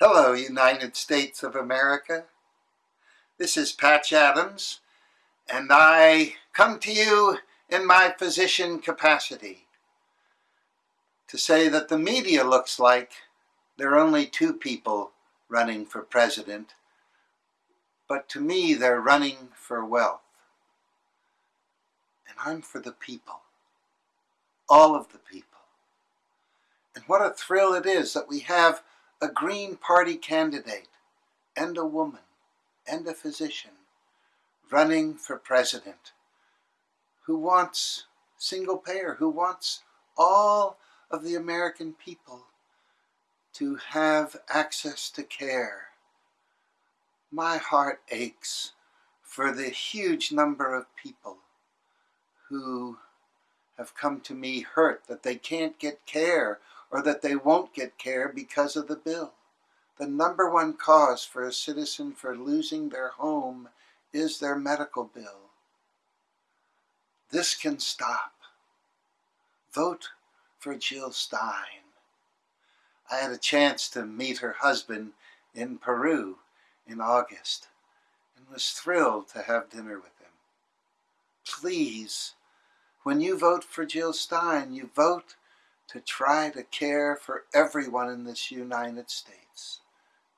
Hello, United States of America. This is Patch Adams, and I come to you in my physician capacity to say that the media looks like there are only two people running for president, but to me they're running for wealth. And I'm for the people, all of the people. And what a thrill it is that we have a Green Party candidate and a woman and a physician running for president who wants single payer, who wants all of the American people to have access to care. My heart aches for the huge number of people who have come to me hurt that they can't get care or that they won't get care because of the bill. The number one cause for a citizen for losing their home is their medical bill. This can stop. Vote for Jill Stein. I had a chance to meet her husband in Peru in August and was thrilled to have dinner with him. Please, when you vote for Jill Stein, you vote to try to care for everyone in this United States,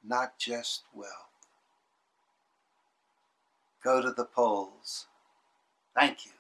not just wealth. Go to the polls. Thank you.